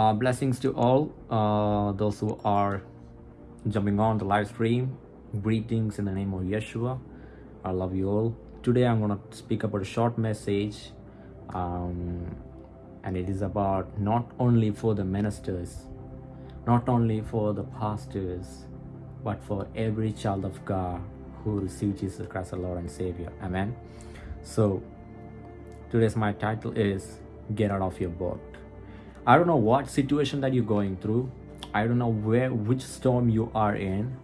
Uh, blessings to all uh, those who are jumping on the live stream. Greetings in the name of Yeshua. I love you all. Today I'm going to speak about a short message, um, and it is about not only for the ministers, not only for the pastors, but for every child of God who received Jesus Christ, the Lord and Savior. Amen. So, today's my title is Get Out of Your Boat. I don't know what situation that you're going through. I don't know where which storm you are in.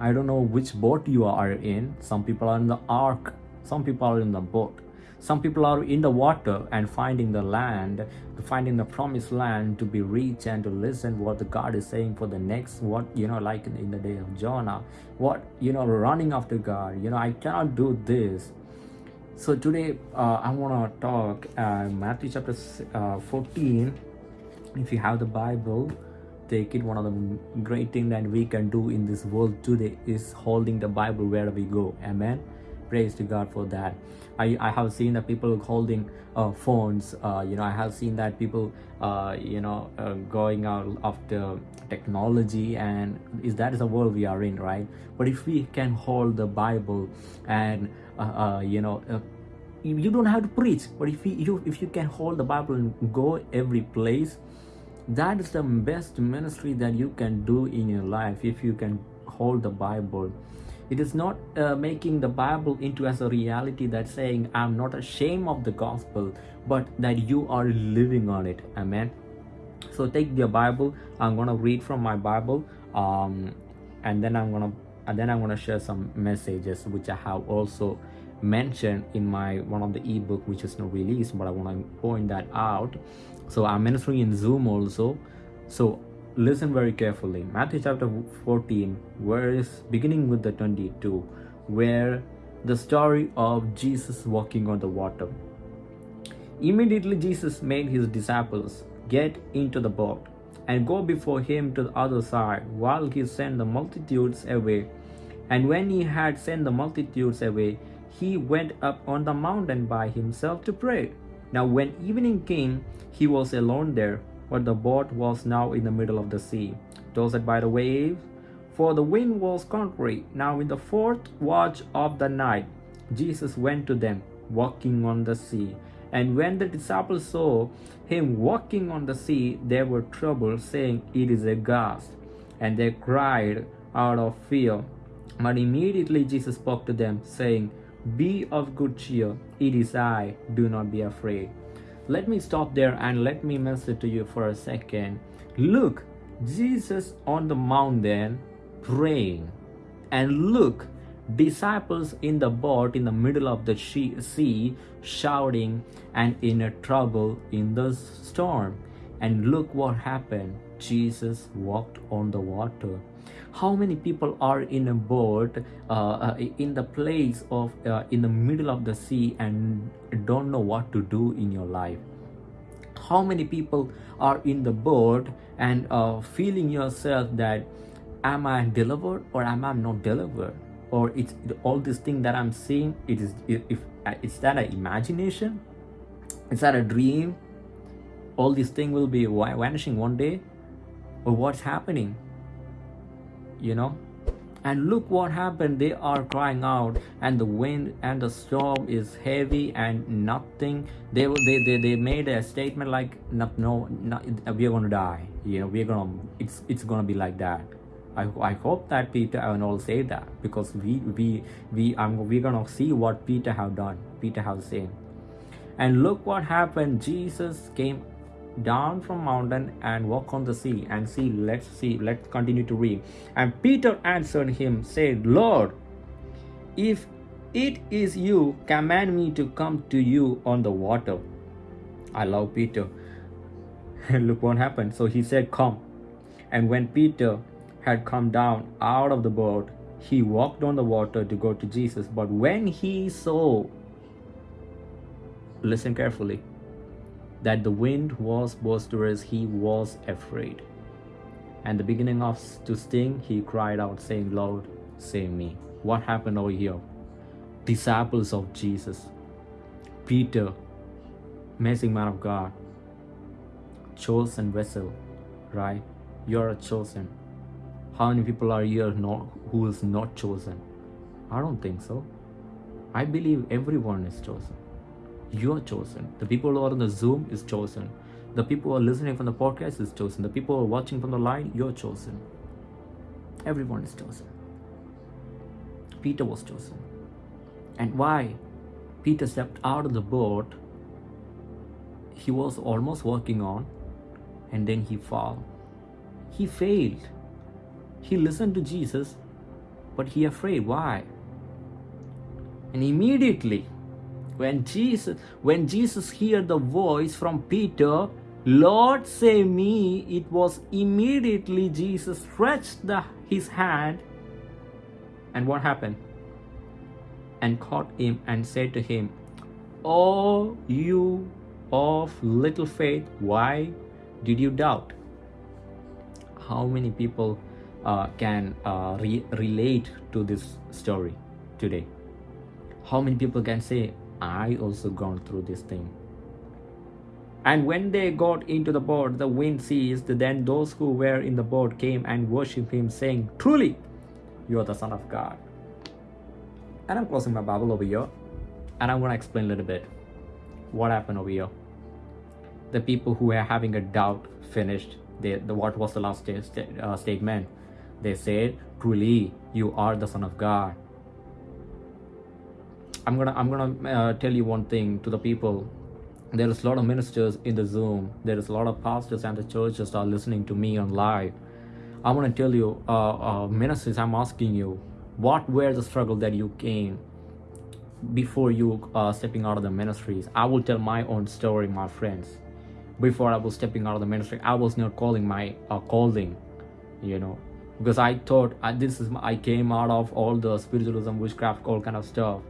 I don't know which boat you are in. Some people are in the ark. Some people are in the boat. Some people are in the water and finding the land, finding the promised land to be reached and to listen what the God is saying for the next, what, you know, like in, in the day of Jonah, what, you know, running after God, you know, I cannot do this. So today uh, I want to talk uh, Matthew chapter uh, 14 if you have the bible take it. One of the great thing that we can do in this world today is holding the bible wherever we go. Amen. Praise to god for that. I i have seen that people holding uh, phones. Uh, you know i have seen that people uh, you know uh, going out after technology and is that is the world we are in right? But if we can hold the bible and uh, uh, you know you don't have to preach but if you if you can hold the bible and go every place that is the best ministry that you can do in your life if you can hold the bible. It is not uh, making the bible into as a reality that saying i'm not ashamed of the gospel but that you are living on it. Amen. So take your bible. I'm gonna read from my bible um, and then i'm gonna and then i'm gonna share some messages which i have also mentioned in my one of the ebook which is not released but i want to point that out so i'm ministering in zoom also. So listen very carefully. Matthew chapter 14 verse beginning with the 22 where the story of jesus walking on the water. Immediately jesus made his disciples get into the boat and go before him to the other side while he sent the multitudes away. And when he had sent the multitudes away he went up on the mountain by himself to pray. Now when evening came, he was alone there, but the boat was now in the middle of the sea, tossed by the waves, for the wind was contrary. Now in the fourth watch of the night, Jesus went to them, walking on the sea. And when the disciples saw him walking on the sea, they were troubled, saying, It is a ghost. And they cried out of fear. But immediately Jesus spoke to them, saying, be of good cheer, it is I, do not be afraid. Let me stop there and let me message to you for a second. Look, Jesus on the mountain praying. And look, disciples in the boat in the middle of the sea shouting and in a trouble in the storm. And look what happened. Jesus walked on the water how many people are in a boat uh, uh, in the place of uh, in the middle of the sea and don't know what to do in your life? How many people are in the boat and uh, feeling yourself that am i delivered or am i not delivered? Or it's all this thing that i'm seeing it is if uh, is that an imagination? Is that a dream? All these things will be vanishing one day? Or what's happening you know? And look what happened. They are crying out and the wind and the storm is heavy and nothing. They they they, they made a statement like no no, no we're gonna die. You know we're gonna it's it's gonna be like that. I, I hope that Peter and all say that because we we we um, we're gonna see what Peter have done Peter have said and look what happened. Jesus came down from mountain and walk on the sea and see let's see let's continue to read. And peter answered him said lord if it is you command me to come to you on the water. I love peter. And look what happened. So he said come. And when peter had come down out of the boat he walked on the water to go to jesus. But when he saw listen carefully that the wind was boisterous, he was afraid. And the beginning of to sting, he cried out, saying, Lord, save me. What happened over here? Disciples of Jesus, Peter, amazing man of God, chosen vessel, right? You're chosen. How many people are here not, who is not chosen? I don't think so. I believe everyone is chosen. You're chosen. The people who are on the Zoom is chosen. The people who are listening from the podcast is chosen. The people who are watching from the line, you're chosen. Everyone is chosen. Peter was chosen. And why? Peter stepped out of the boat. He was almost walking on, and then he fell. He failed. He listened to Jesus, but he afraid. Why? And immediately, when Jesus when Jesus heard the voice from Peter, Lord save me, it was immediately Jesus stretched the, his hand and what happened? And caught him and said to him, Oh, you of little faith, why did you doubt? How many people uh, can uh, re- relate to this story today? How many people can say, I also gone through this thing? And when they got into the boat, the wind ceased. Then those who were in the boat came and worshipped him, saying, Truly, you are the Son of God. And I'm closing my Bible over here. And I'm going to explain a little bit what happened over here. The people who were having a doubt finished. They, the, what was the last st- uh, statement? They said, Truly, you are the Son of God. I'm gonna I'm gonna uh, tell you one thing to the people. There is a lot of ministers in the Zoom. There is a lot of pastors and the churches are listening to me on live. I want to tell you, uh, uh, ministers, I'm asking you, what were the struggle that you came before you uh, stepping out of the ministries? I will tell my own story, my friends. Before I was stepping out of the ministry, I was not calling my uh, calling, you know, because I thought I, this is I came out of all the spiritualism, witchcraft, all kind of stuff.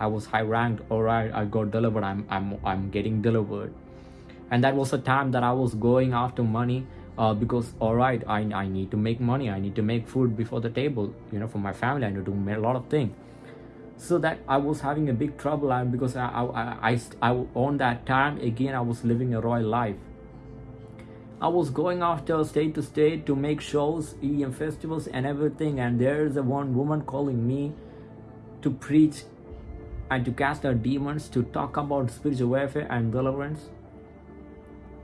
I was high ranked. All right, I got delivered. I'm I'm I'm getting delivered, and that was a time that I was going after money uh, because all right I, I need to make money i need to make food before the table you know for my family i need to do a lot of things so that i was having a big trouble and because I, I, I, I on that time again i was living a royal life i was going after state to state to make shows EDM festivals and everything and there's a one woman calling me to preach and to cast out demons to talk about spiritual warfare and deliverance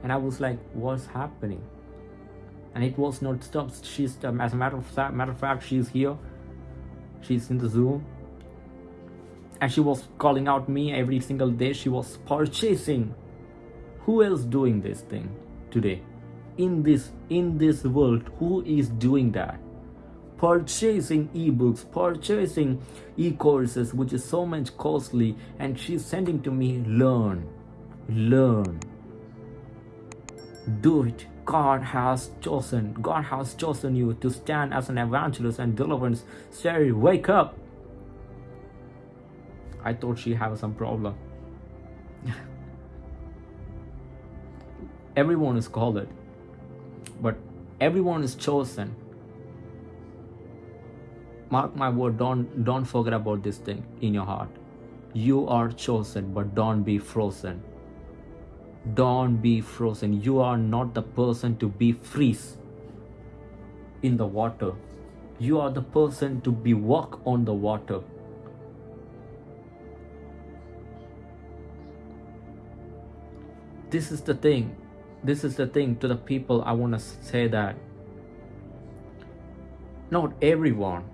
and i was like what's happening and it was not stopped. She's um, as a matter of fact, matter of fact, she's here. She's in the Zoom, and she was calling out me every single day. She was purchasing. Who else doing this thing today? In this in this world, who is doing that? Purchasing ebooks, purchasing e-courses, which is so much costly, and she's sending to me, learn, learn, do it God has chosen, God has chosen you to stand as an evangelist and deliverance. Sherry, wake up. I thought she had some problem. everyone is called, but everyone is chosen. Mark my word, don't don't forget about this thing in your heart. You are chosen, but don't be frozen. Don't be frozen. You are not the person to be freeze in the water. You are the person to be walk on the water. This is the thing. This is the thing to the people I want to say that not everyone,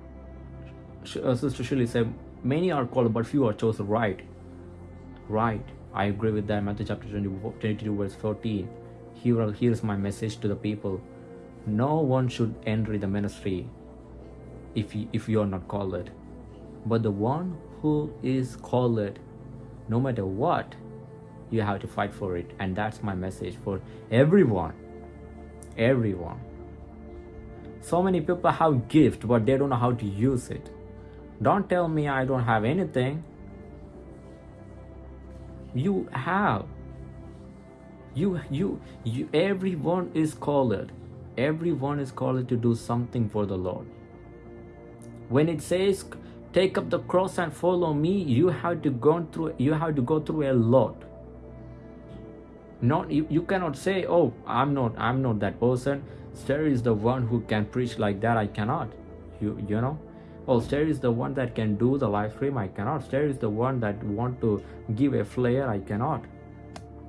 uh, Sister Shirley said, many are called, but few are chosen. Right. Right I agree with that. Matthew chapter 22, verse 14. Here, here's my message to the people. No one should enter the ministry if you, if you are not called. But the one who is called, no matter what, you have to fight for it. And that's my message for everyone. Everyone. So many people have gift, but they don't know how to use it. Don't tell me I don't have anything. You have. You you you everyone is called. Everyone is called to do something for the lord. When it says take up the cross and follow me you have to go through you have to go through a lot. Not you, you cannot say oh i'm not i'm not that person. Sterry is the one who can preach like that. I cannot. You you know oh Sterry is the one that can do the live stream i cannot. Sterry is the one that want to give a flare i cannot.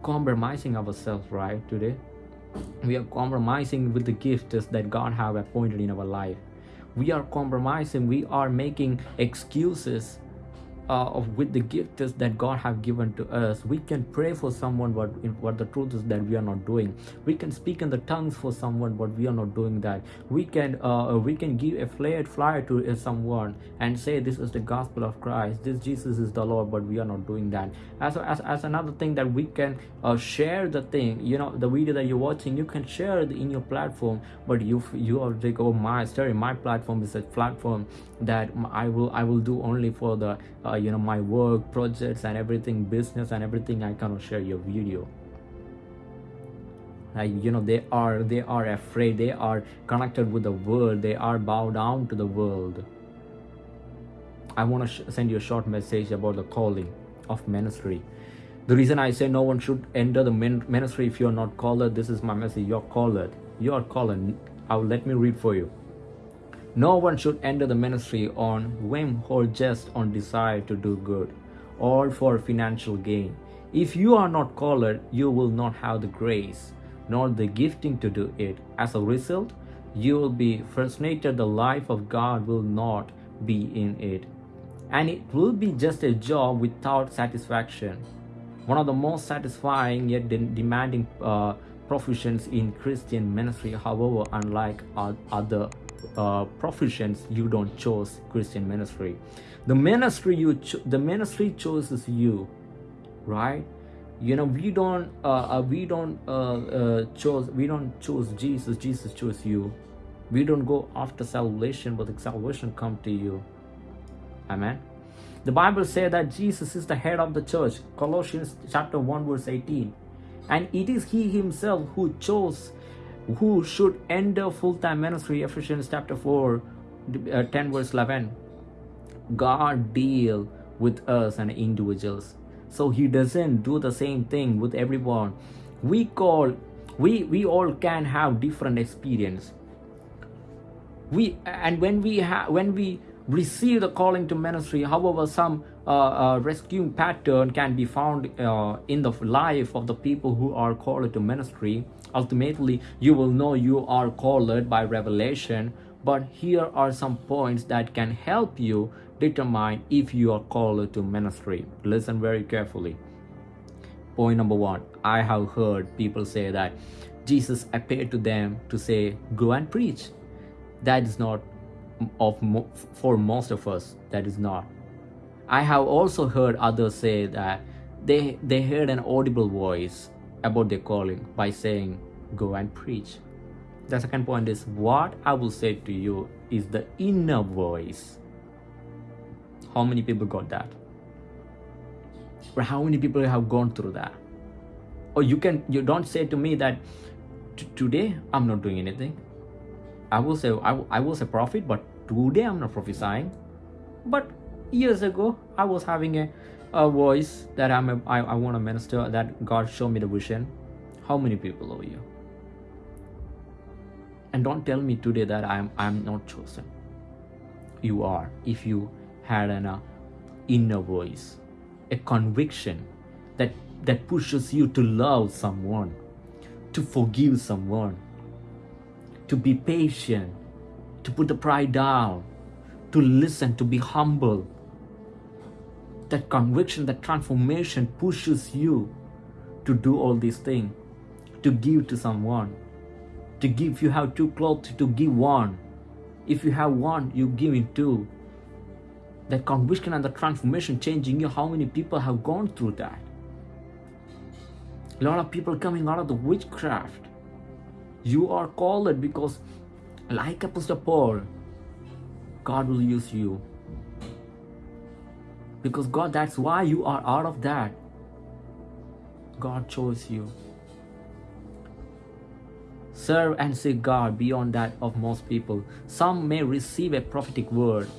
Compromising ourselves right today? We are compromising with the gifts that god have appointed in our life. We are compromising we are making excuses uh, with the gifts that God have given to us. We can pray for someone what what the truth is that we are not doing. We can speak in the tongues for someone but we are not doing that. We can uh, we can give a flared flyer to uh, someone and say this is the gospel of Christ. This Jesus is the Lord, but we are not doing that. As as, as another thing that we can uh, share the thing. You know the video that you're watching, you can share it in your platform, but you you are like oh my story, my platform is a platform that I will I will do only for the uh, you know my work projects and everything business and everything I cannot share your video. Like you know they are they are afraid they are connected with the world they are bowed down to the world. I want to send you a short message about the calling of ministry. The reason I say no one should enter the ministry if you're not called this is my message you're called you're called I'll let me read for you no one should enter the ministry on whim or just on desire to do good or for financial gain. If you are not called, you will not have the grace nor the gifting to do it. As a result, you will be frustrated. The life of God will not be in it. And it will be just a job without satisfaction. One of the most satisfying yet de demanding uh, professions in Christian ministry, however, unlike other uh, professions you don't choose christian ministry. The ministry you the ministry chooses you right? You know we don't uh, uh we don't uh, uh choose we don't choose jesus jesus chose you. We don't go after salvation but salvation come to you. Amen. The bible says that jesus is the head of the church. Colossians chapter 1 verse 18 and it is he himself who chose who should enter full-time ministry ephesians chapter 4 uh, 10 verse 11 god deal with us and individuals. So he doesn't do the same thing with everyone. We call we we all can have different experience. We and when we have when we receive the calling to ministry however some uh, rescuing pattern can be found uh, in the life of the people who are called to ministry. Ultimately you will know you are called by revelation but here are some points that can help you determine if you are called to ministry. Listen very carefully. Point number one i have heard people say that jesus appeared to them to say go and preach. That is not of for most of us that is not i have also heard others say that they they heard an audible voice about their calling by saying go and preach. The second point is what i will say to you is the inner voice. How many people got that? Or how many people have gone through that? Or you can you don't say to me that today i'm not doing anything. I will say I, I was a prophet but today i'm not prophesying. But years ago i was having a, a voice that i'm a, I, I want to minister that god showed me the vision. How many people are you? And don't tell me today that i'm i'm not chosen. You are. If you had an uh, inner voice a conviction that that pushes you to love someone to forgive someone to be patient to put the pride down to listen to be humble that conviction that transformation pushes you to do all these things to give to someone to give. If you have two clothes to give one. If you have one you give it two. That conviction and the transformation changing you. How many people have gone through that? A lot of people coming out of the witchcraft. You are called it because like apostle paul god will use you because god that's why you are out of that god chose you serve and seek God beyond that of most people. Some may receive a prophetic word,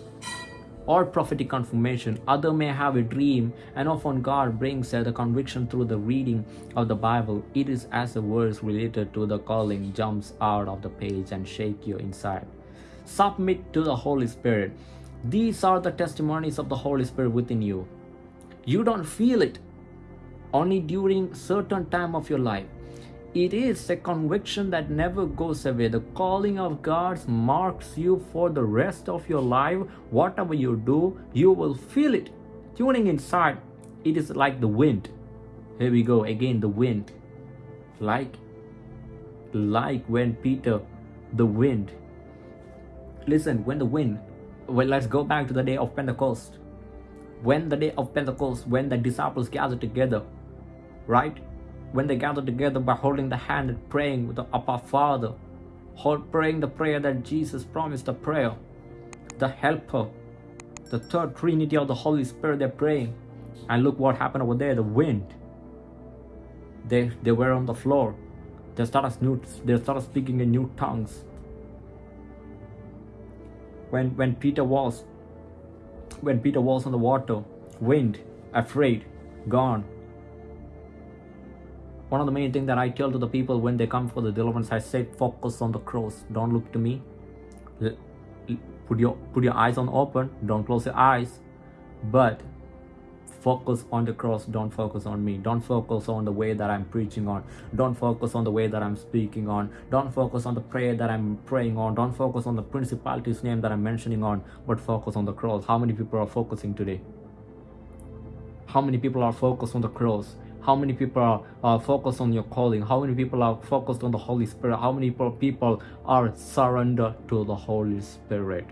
or prophetic confirmation. Other may have a dream, and often God brings the conviction through the reading of the Bible. It is as the verse related to the calling jumps out of the page and shake you inside. Submit to the Holy Spirit. These are the testimonies of the Holy Spirit within you. You don't feel it only during certain time of your life it is a conviction that never goes away. The calling of God marks you for the rest of your life. Whatever you do, you will feel it. Tuning inside, it is like the wind. Here we go again, the wind. Like, like when Peter, the wind. Listen, when the wind, well, let's go back to the day of Pentecost. When the day of Pentecost, when the disciples gathered together, right? when they gathered together by holding the hand and praying with the Abba Father, hold, praying the prayer that Jesus promised, the prayer, the helper, the third trinity of the Holy Spirit, they're praying. And look what happened over there, the wind. They, they were on the floor. They started, new, they started speaking in new tongues. When, when Peter was, when Peter was on the water, wind, afraid, gone, one of the main things that I tell to the people when they come for the deliverance, I say focus on the cross. Don't look to me. Put your put your eyes on open. Don't close your eyes. But focus on the cross don't focus on me. Don't focus on the way that i'm preaching on. Don't focus on the way that i'm speaking on. Don't focus on the prayer that i'm praying on. Don't focus on the principality's name that i'm mentioning on but focus on the cross. How many people are focusing today? How many people are focused on the cross? How many people are uh, focused on your calling? How many people are focused on the holy spirit? How many people are surrendered to the holy spirit?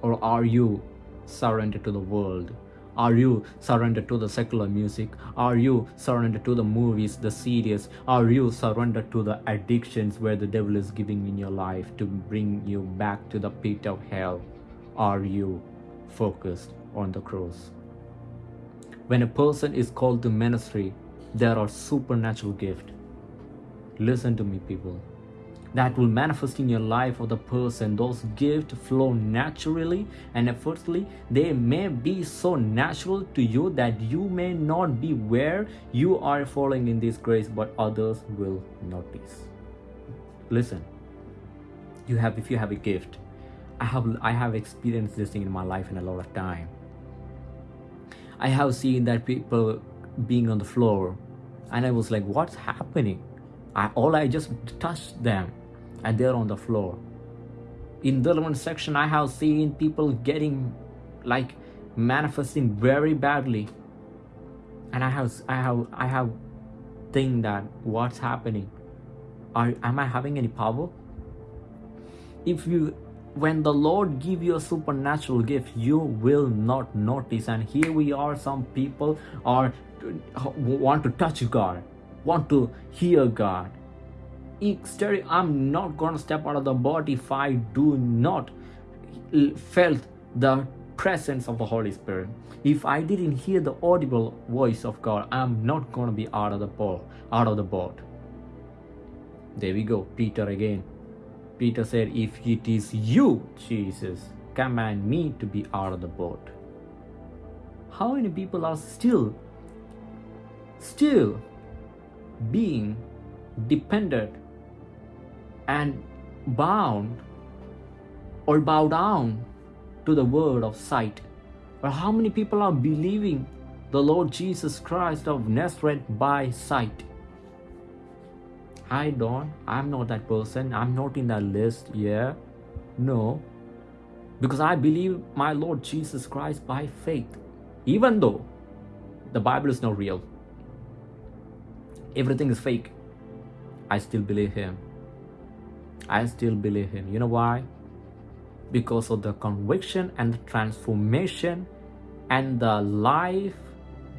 Or are you surrendered to the world are you surrendered to the secular music? Are you surrendered to the movies, the series? Are you surrendered to the addictions where the devil is giving in your life to bring you back to the pit of hell? Are you focused on the cross? When a person is called to ministry, there are supernatural gifts. Listen to me, people. That will manifest in your life of the person. Those gifts flow naturally and effortlessly. They may be so natural to you that you may not be where you are falling in this grace, but others will notice. Listen, you have if you have a gift. I have I have experienced this thing in my life in a lot of time I have seen that people being on the floor and I was like, what's happening? I, all I just touched them and they're on the floor. In the one section, I have seen people getting like manifesting very badly. And I have, I have, I have think that what's happening? Are, am I having any power? If you when the lord give you a supernatural gift you will not notice and here we are some people are want to touch god want to hear god i'm not gonna step out of the body if i do not felt the presence of the holy spirit. If i didn't hear the audible voice of god i'm not gonna be out of the boat out of the boat. There we go peter again. Peter said, If it is you, Jesus, command me to be out of the boat. How many people are still, still being dependent and bound or bow down to the word of sight? Or how many people are believing the Lord Jesus Christ of Nazareth by sight? I don't, I'm not that person, I'm not in that list, yeah. No. Because I believe my Lord Jesus Christ by faith. Even though the Bible is not real, everything is fake, I still believe Him. I still believe Him. You know why? Because of the conviction and the transformation and the life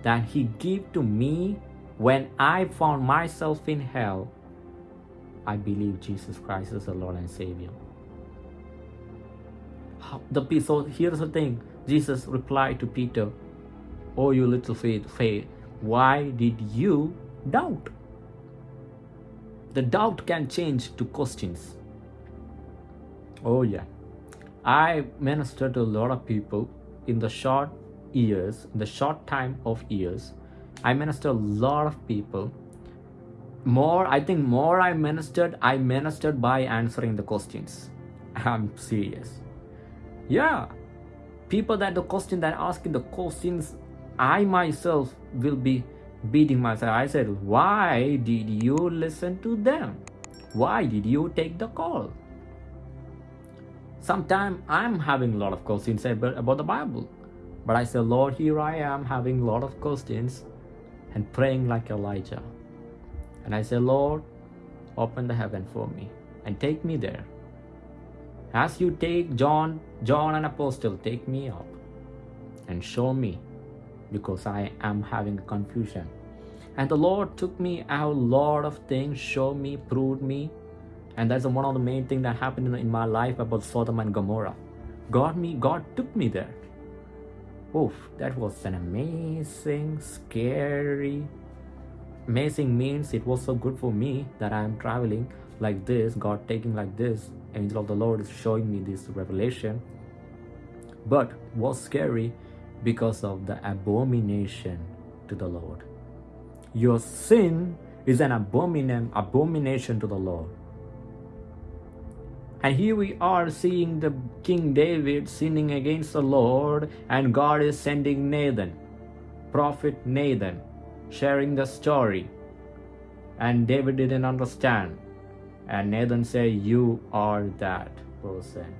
that He gave to me when I found myself in hell I believe Jesus Christ is the Lord and Savior. The so here's the thing. Jesus replied to Peter, "Oh, you little faith, faith, why did you doubt?" The doubt can change to questions. Oh yeah, I minister to a lot of people in the short years, the short time of years. I minister a lot of people. More, I think more I ministered, I ministered by answering the questions. I'm serious. Yeah. People that the question that asking the questions, I myself will be beating myself. I said, why did you listen to them? Why did you take the call? Sometimes I'm having a lot of questions about the Bible. But I said, Lord, here I am having a lot of questions and praying like Elijah. And I said, Lord, open the heaven for me and take me there. As you take John, John an apostle, take me up and show me because I am having confusion. And the Lord took me out a lot of things, showed me, proved me, and that's one of the main things that happened in, in my life about Sodom and Gomorrah. God me, God took me there. Oof, that was an amazing, scary, amazing means it was so good for me that I am traveling like this, God taking like this, angel of the Lord is showing me this revelation. But was scary because of the abomination to the Lord. Your sin is an abomination, abomination to the Lord. And here we are seeing the King David sinning against the Lord, and God is sending Nathan, prophet Nathan, sharing the story. And David didn't understand. And Nathan said, You are that person.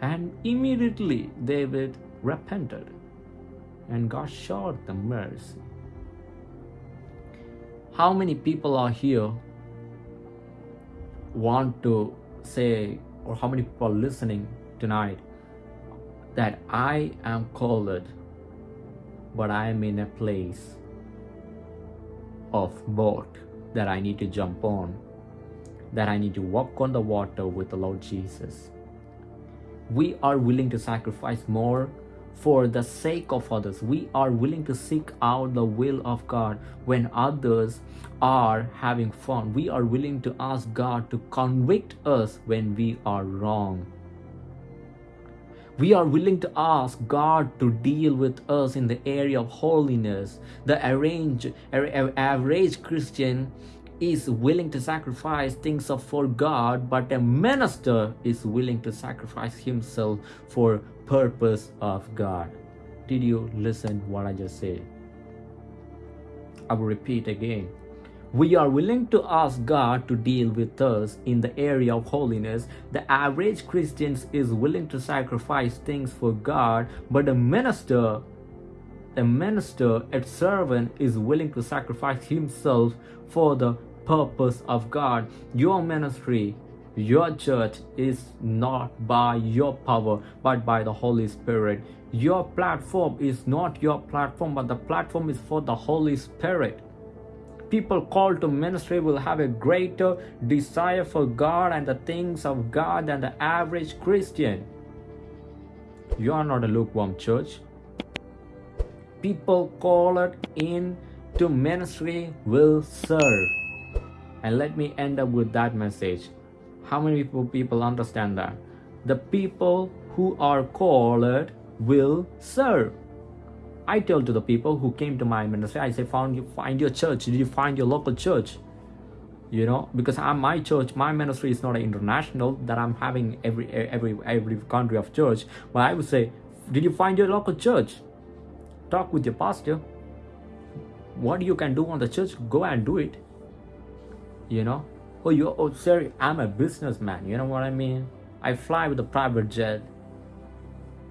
And immediately David repented, and God showed the mercy. How many people are here want to say, or how many people listening tonight, that I am called, but I am in a place of boat that I need to jump on, that I need to walk on the water with the Lord Jesus. We are willing to sacrifice more for the sake of others. We are willing to seek out the will of God when others are having fun. We are willing to ask God to convict us when we are wrong. We are willing to ask God to deal with us in the area of holiness. The arrange, average Christian is willing to sacrifice things for God, but a minister is willing to sacrifice himself for purpose of God. Did you listen what I just said? I will repeat again. We are willing to ask God to deal with us in the area of holiness. The average Christian is willing to sacrifice things for God, but a minister, a minister, a servant is willing to sacrifice himself for the purpose of God. Your ministry your church is not by your power, but by the Holy Spirit. Your platform is not your platform, but the platform is for the Holy Spirit. People called to ministry will have a greater desire for God and the things of God than the average Christian. You are not a lukewarm church. People called in to ministry will serve. And let me end up with that message. How many people, people understand that? The people who are called will serve. I tell to the people who came to my ministry, I say, "Found you find your church. Did you find your local church? You know, because I'm my church, my ministry is not international that I'm having every every every country of church. But I would say, did you find your local church? Talk with your pastor. What you can do on the church, go and do it. You know, oh you oh sorry i'm a businessman you know what i mean? I fly with a private jet.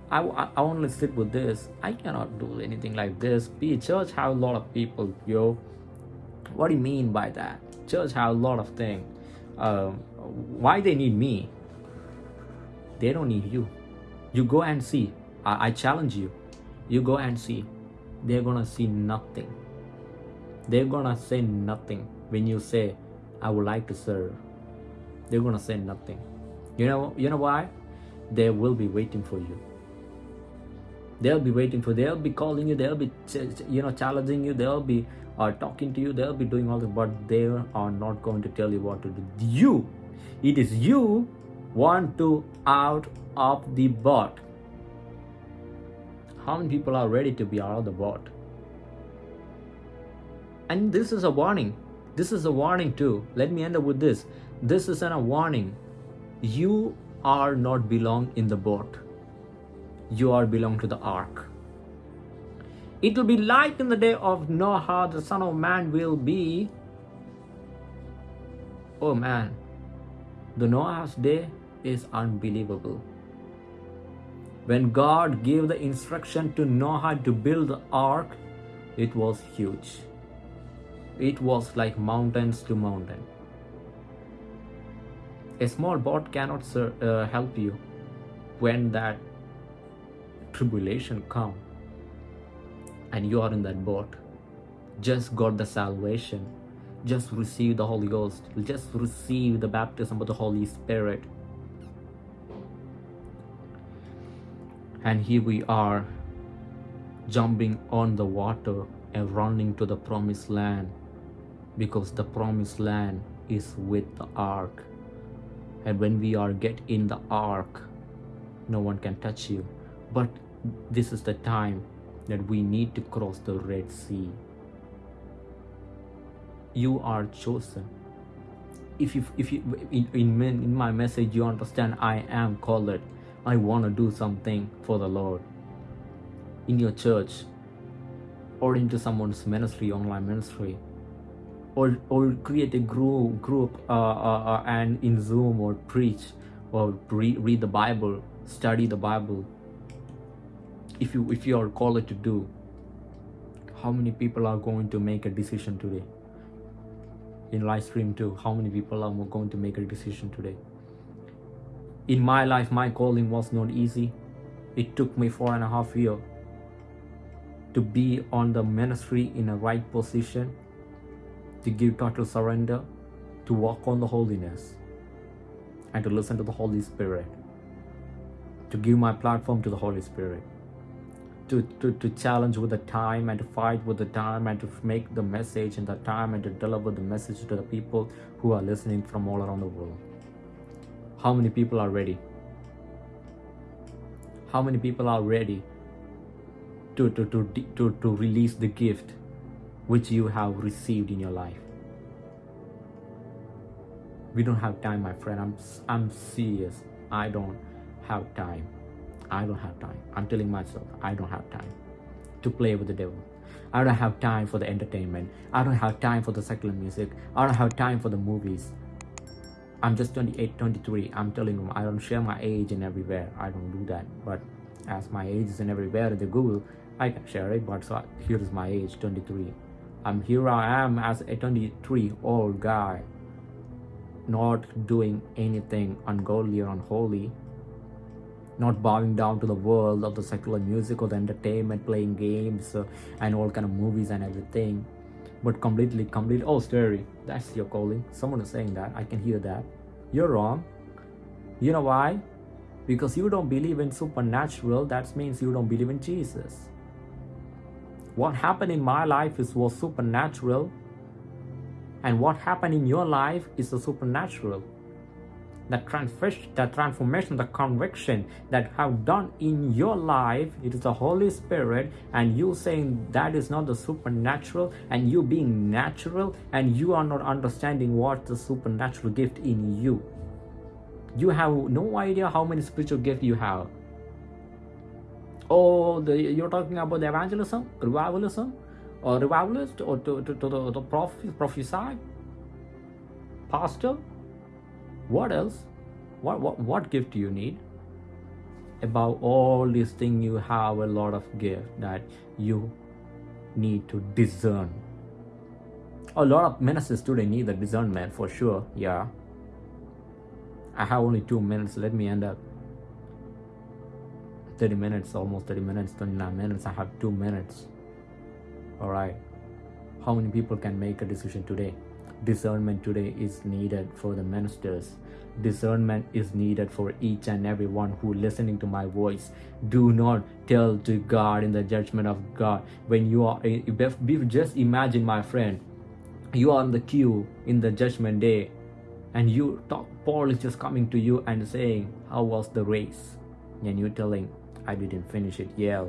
I, I, I only sit with this. I cannot do anything like this. Be church have a lot of people yo. What do you mean by that? Church have a lot of things um, why they need me? They don't need you. You go and see. I, I challenge you. You go and see. They're gonna see nothing. They're gonna say nothing when you say I would like to serve, they're gonna say nothing. You know, you know why? They will be waiting for you. They'll be waiting for. They'll be calling you. They'll be, you know, challenging you. They'll be uh, talking to you. They'll be doing all this, but they are not going to tell you what to do. You, it is you want to out of the boat. How many people are ready to be out of the boat? And this is a warning. This is a warning too. Let me end up with this. This is an, a warning. You are not belong in the boat. You are belong to the ark. It will be like in the day of Noah, the Son of Man will be. Oh man, the Noah's day is unbelievable. When God gave the instruction to Noah to build the ark, it was huge. It was like mountains to mountain. A small boat cannot uh, help you when that tribulation come and you are in that boat. Just got the salvation. Just receive the Holy Ghost. Just receive the baptism of the Holy Spirit. And here we are jumping on the water and running to the promised land because the promised land is with the ark. And when we are get in the ark no one can touch you. But this is the time that we need to cross the red sea. You are chosen. If you if you in, in, in my message you understand i am called. I want to do something for the lord. In your church or into someone's ministry online ministry or or create a group group uh, uh, uh, and in zoom or preach or re read the bible study the bible. If you if you are called to do how many people are going to make a decision today? In live stream too how many people are going to make a decision today? In my life my calling was not easy. It took me four and a half years to be on the ministry in a right position to give total surrender, to walk on the holiness, and to listen to the Holy Spirit, to give my platform to the Holy Spirit, to, to, to challenge with the time and to fight with the time and to make the message in the time and to deliver the message to the people who are listening from all around the world. How many people are ready? How many people are ready to, to, to, to, to release the gift which you have received in your life. We don't have time, my friend. I'm, I'm serious. I don't have time. I don't have time. I'm telling myself, I don't have time to play with the devil. I don't have time for the entertainment. I don't have time for the secular music. I don't have time for the movies. I'm just 28, 23. I'm telling them I don't share my age in everywhere. I don't do that. But as my age is in everywhere in the Google, I can share it. But so here is my age, 23. I'm here I am as a 23 old guy not doing anything ungodly or unholy not bowing down to the world of the secular music or the entertainment playing games uh, and all kind of movies and everything. But completely complete oh scary. That's your calling. Someone is saying that. I can hear that. You're wrong. You know why? Because you don't believe in supernatural. That means you don't believe in jesus what happened in my life is was supernatural and what happened in your life is the supernatural. That transformation that transformation the conviction that have done in your life it is the holy spirit and you saying that is not the supernatural and you being natural and you are not understanding what the supernatural gift in you. You have no idea how many spiritual gifts you have or the, you're talking about the evangelism, revivalism, or revivalist, or to, to, to the, the prophet, prophesy, pastor. What else? What, what, what gift do you need? About all these things, you have a lot of gift that you need to discern. A lot of ministers today need the discernment for sure. Yeah. I have only two minutes. Let me end up. 30 minutes, almost 30 minutes, 29 minutes. I have two minutes. All right. How many people can make a decision today? Discernment today is needed for the ministers. Discernment is needed for each and every one who listening to my voice. Do not tell to God in the judgment of God. When you are, just imagine, my friend, you are on the queue in the judgment day and you talk paul is just coming to you and saying how was the race and you telling i didn't finish it yeah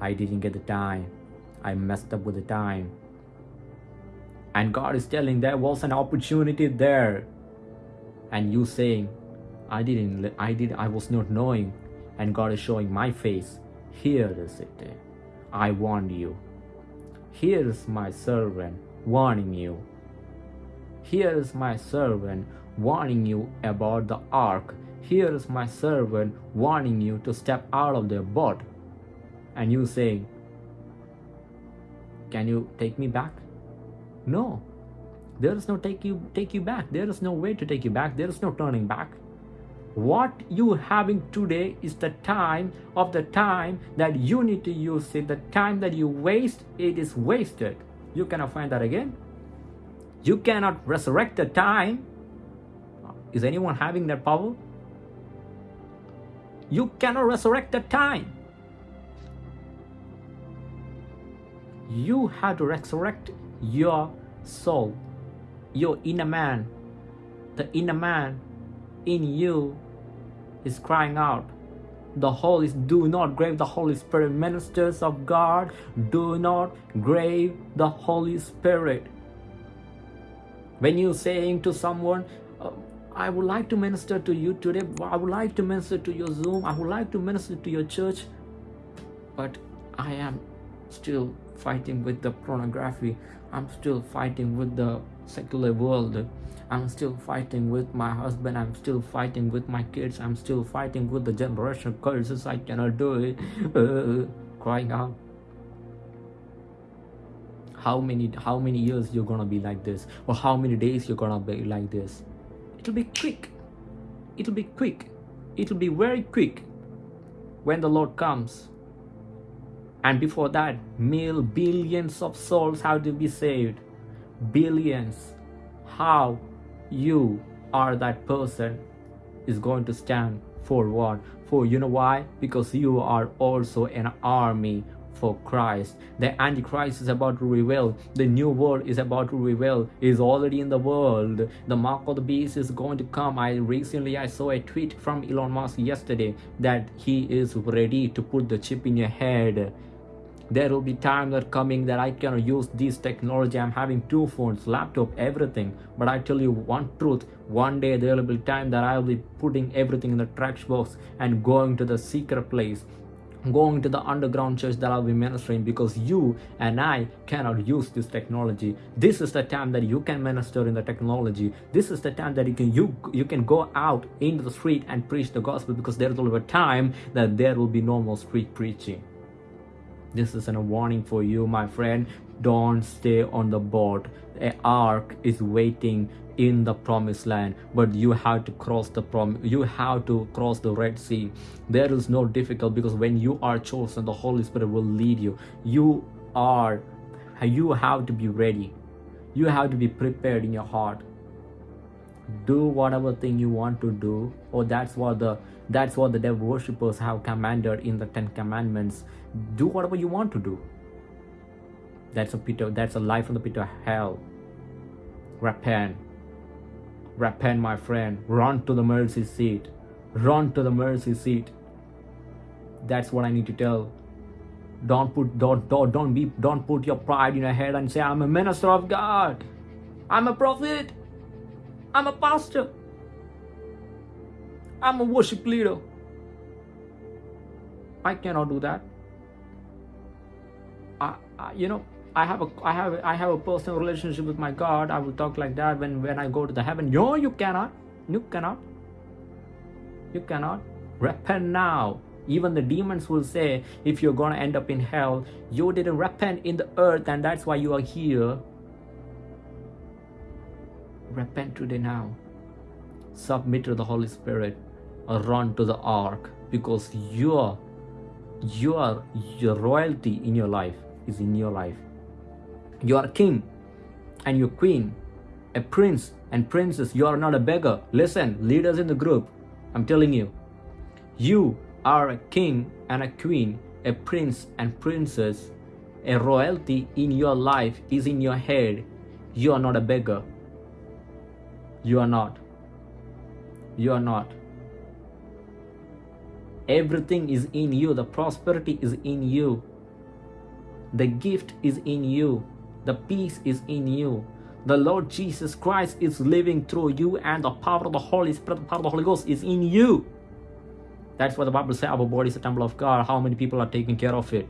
i didn't get the time. I messed up with the time. And god is telling there was an opportunity there. And you saying i didn't i did i was not knowing. And god is showing my face. Here is it i warned you. Here is my servant warning you. Here is my servant warning you about the ark. Here is my servant warning you to step out of the boat. And you saying, Can you take me back? No. There is no take you take you back. There is no way to take you back. There is no turning back. What you having today is the time of the time that you need to use it. The time that you waste, it is wasted. You cannot find that again. You cannot resurrect the time. Is anyone having that power? You cannot resurrect the time. You have to resurrect your soul, your inner man. The inner man in you is crying out. The Holy do not grave the Holy Spirit. Ministers of God, do not grave the Holy Spirit when you're saying to someone i would like to minister to you today. I would like to minister to your zoom. I would like to minister to your church. But i am still fighting with the pornography. I'm still fighting with the secular world. I'm still fighting with my husband. I'm still fighting with my kids. I'm still fighting with the generational curses. I cannot do it. Uh, crying out. How many how many years you're gonna be like this? Or how many days you're gonna be like this it'll be quick. It'll be quick. It'll be very quick when the lord comes. And before that mil billions of souls have to be saved billions. How you are that person is going to stand for what for you know why? Because you are also an army for Christ. The Antichrist is about to reveal. The new world is about to reveal. Is already in the world. The mark of the beast is going to come. I recently I saw a tweet from Elon Musk yesterday that he is ready to put the chip in your head. There will be time that coming that I cannot use this technology. I'm having two phones, laptop, everything. But I tell you one truth. One day there will be time that I will be putting everything in the trash box and going to the secret place going to the underground church that I'll be ministering because you and I cannot use this technology. This is the time that you can minister in the technology. This is the time that you can you you can go out into the street and preach the gospel because there will be a time that there will be no more street preaching. This is a warning for you, my friend. Don't stay on the boat. A ark is waiting in the promised land but you have to cross the prom you have to cross the red sea. There is no difficult because when you are chosen the holy spirit will lead you. You are you have to be ready. You have to be prepared in your heart. Do whatever thing you want to do. Or that's what the that's what the devil worshippers have commanded in the ten commandments. Do whatever you want to do that's a pit of, that's a life from the pit of hell repent Repent, my friend. Run to the mercy seat. Run to the mercy seat. That's what I need to tell. Don't put don't don't don't be don't put your pride in your head and say I'm a minister of God. I'm a prophet. I'm a pastor. I'm a worship leader. I cannot do that. I, I you know I have a I have I have a personal relationship with my God. I will talk like that when when I go to the heaven. No, you cannot. You cannot. You cannot. Repent now. Even the demons will say, if you're gonna end up in hell, you didn't repent in the earth, and that's why you are here. Repent today now. Submit to the Holy Spirit or run to the ark because your your your royalty in your life is in your life you are king and your queen, a prince and princess. You are not a beggar. Listen, leaders in the group, I'm telling you, you are a king and a queen, a prince and princess. A royalty in your life is in your head. You are not a beggar. You are not. You are not. Everything is in you. The prosperity is in you. The gift is in you. The peace is in you. The Lord Jesus Christ is living through you, and the power of the Holy Spirit, the power of the Holy Ghost is in you. That's what the Bible says our body is a temple of God. How many people are taking care of it?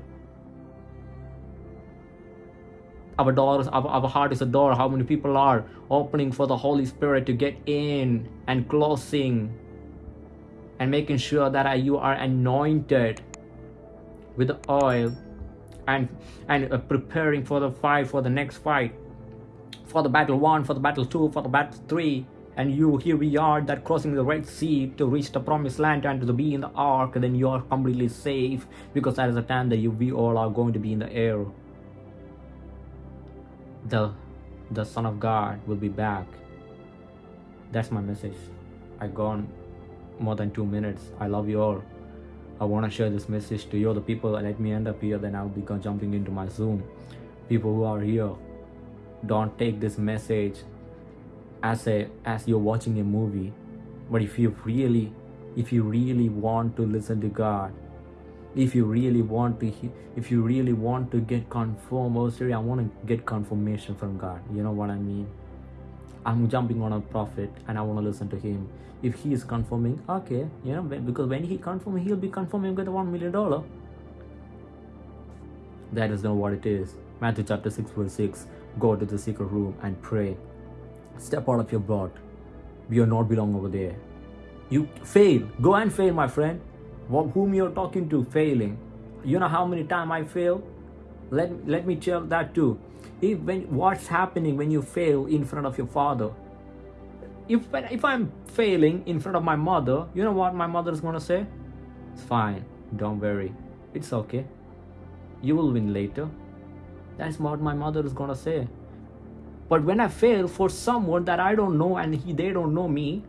Our doors, our, our heart is a door. How many people are opening for the Holy Spirit to get in and closing and making sure that you are anointed with the oil and and uh, preparing for the fight for the next fight. For the battle one for the battle two for the battle three. And you here we are that crossing the red sea to reach the promised land and to be in the ark. Then you are completely safe because that is the time that you we all are going to be in the air. The the son of god will be back. That's my message. I gone more than two minutes. I love you all i want to share this message to you. The people let me end up here then i'll be jumping into my zoom. People who are here don't take this message as a as you're watching a movie. But if you really if you really want to listen to god if you really want to if you really want to get confirmed oh i want to get confirmation from god. You know what i mean i'm jumping on a prophet and i want to listen to him if he is confirming okay you know because when he confirms he'll be confirming with one million dollar that is not what it is matthew chapter 6 verse 6 go to the secret room and pray Step out of your boat. You are not belong over there. You fail. Go and fail, my friend. Whom you're talking to failing. You know how many times I fail? Let, let me tell that too. If when what's happening when you fail in front of your father? If if I'm failing in front of my mother, you know what my mother is gonna say? It's fine. Don't worry. It's okay. You will win later. That's what my mother is gonna say. But when I fail for someone that I don't know and he, they don't know me,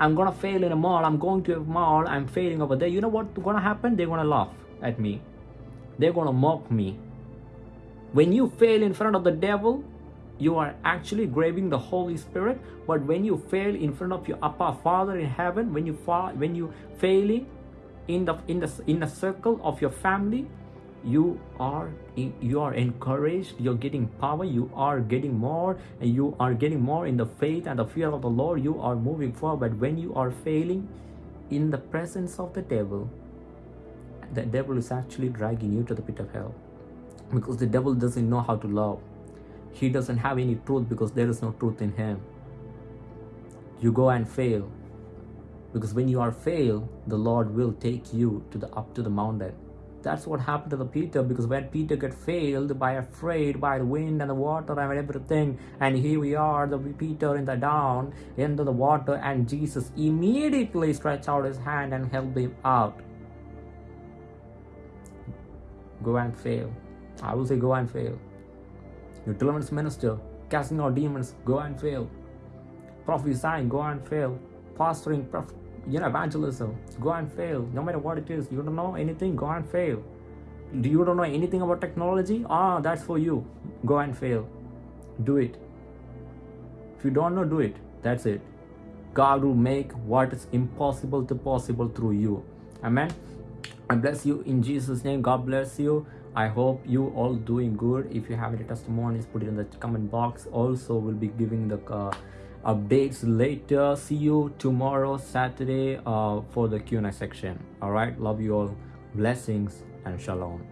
I'm gonna fail in a mall. I'm going to a mall. I'm failing over there. You know what's gonna happen? They're gonna laugh at me. They're gonna mock me. When you fail in front of the devil, you are actually grabbing the Holy Spirit. But when you fail in front of your Appa Father in heaven, when you fall, when you failing in the in the in the circle of your family, you are you are encouraged you're getting power you are getting more and you are getting more in the faith and the fear of the lord. You are moving forward. When you are failing in the presence of the devil the devil is actually dragging you to the pit of hell because the devil doesn't know how to love he doesn't have any truth because there is no truth in him you go and fail because when you are fail the lord will take you to the up to the mountain that's what happened to the Peter because when Peter got failed by afraid by the wind and the water and everything, and here we are, the Peter in the down into the water, and Jesus immediately stretched out his hand and helped him out. Go and fail. I will say go and fail. Your deliverance minister, casting out demons, go and fail. Prophesying, go and fail. Pastoring, you know evangelism go and fail. No matter what it is you don't know anything go and fail. Do you don't know anything about technology? Ah that's for you. Go and fail. Do it. If you don't know do it. That's it. God will make what is impossible to possible through you. Amen. I bless you in jesus name. God bless you i hope you all doing good. If you have any testimonies put it in the comment box. Also we'll be giving the uh, updates later. See you tomorrow saturday uh, for the q&a section. All right? Love you all. Blessings and shalom